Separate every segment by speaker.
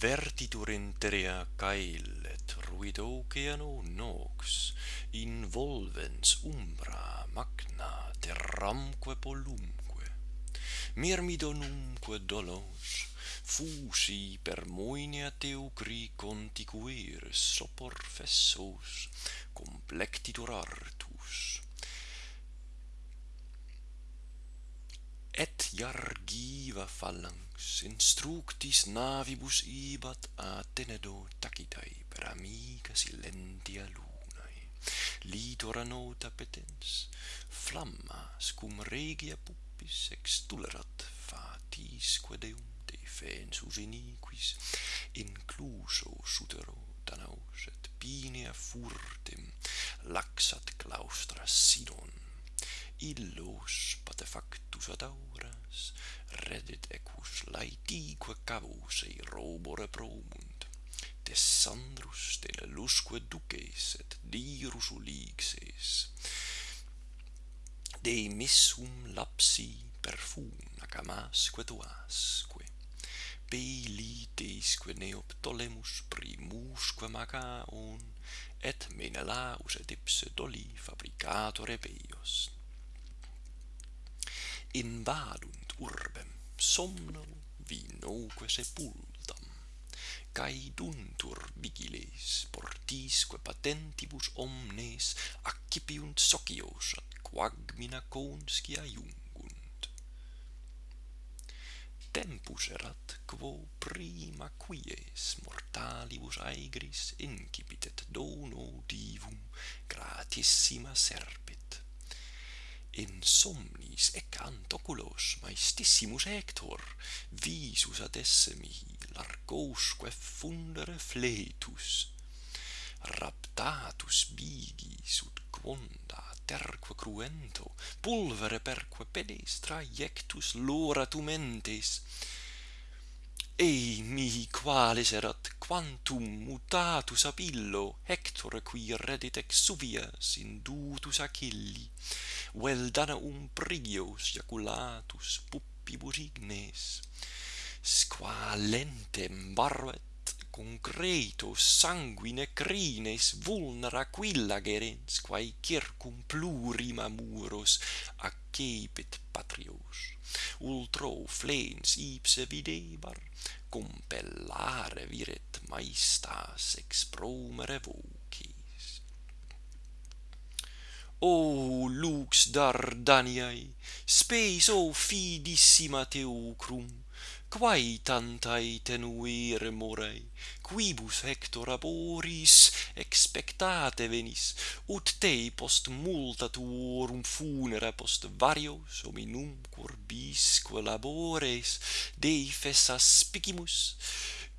Speaker 1: vertitur in interea caelet ruidoceano nox, involvens umbra magna terramque polumque. Mirmidonumque dolos, fusi per moinea teucri conticuiris sopor fessos, complectitur artus, Iargiva phalanx instructis navibus ibat a tenedo tacitai per amica silentia lunae. Litora nota petens, flamma scum regia puppis extulerat fatisque deum defensus iniquis, incluso sutero danaus et pinea furtem laxat claustra sidon illos patefactus ad aura reddit equus laetique cavus ei robore promunt. Tessandrus tenelusque duces et dirus ulixes. De missum lapsi perfuna camasque tuasque Pelitesque Neoptolemus primusque Macaon, et Menelaus et Ipsedoli fabricatore peios, invadunt urbem somno vinoque sepultam. Caeduntur vigiles portisque patentibus omnes accipiunt socios ad quagmina conscia iungunt. Tempus erat quo prima quies mortalibus aegris incipitet dono divum gratissima serpe in somnis ecant oculos maestissimus Hector, visus ad esse mihi largosque fundere fletus. Raptatus bigis ut quonda terque cruento, pulvere perque pedestra iectus loratum entes. Ei mihi qualis erat quantum mutatus apillo hector qui redit ex suvias indutus achilli. Vel danaum prigios jaculatus puppibus ignes squa lentem barvet concreto sanguine crines vulnera quilla gerens quae circum plurima muros accepit patrios. Ultro flens ipse videbar compellare viret maestas expromere vocis o lux dardaniae spes o fidissima teucrum quae tantae tenuere morei, quibus Hector aboris expectate venis, ut te post multa tuorum funera post varios hominum corbisque labores de aspicimus, spicimus,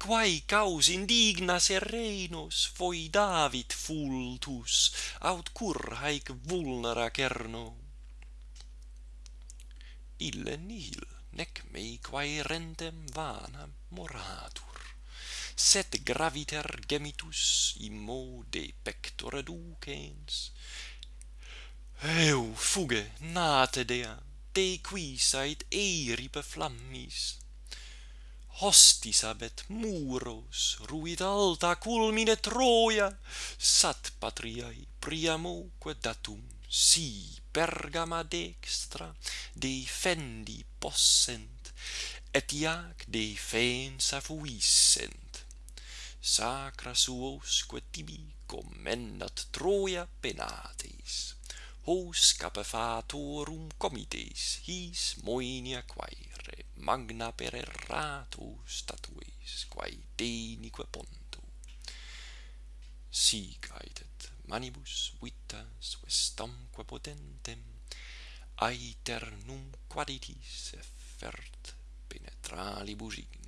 Speaker 1: quae caus indignas errenus voi David fultus aut cur haec vulnera cerno. Ille nihil nec mei quae rentem vana moratur sed graviter gemitus immode pectore ducens. Eu fuge nate dea de quis ait eripe flammis hostis abet muros, ruit alta culmine Troia, sat patriae priamoque datum si Pergama dextra defendi possent, et iac defensa fuissent. Sacra suosque tibi commendat Troia penates, hos capefatorum comites his moenia quae magna per erratu statuis, quae denique pontu. Si caetet manibus vitas vestamque potentem, aeternum quaditis effert penetralibus ignis.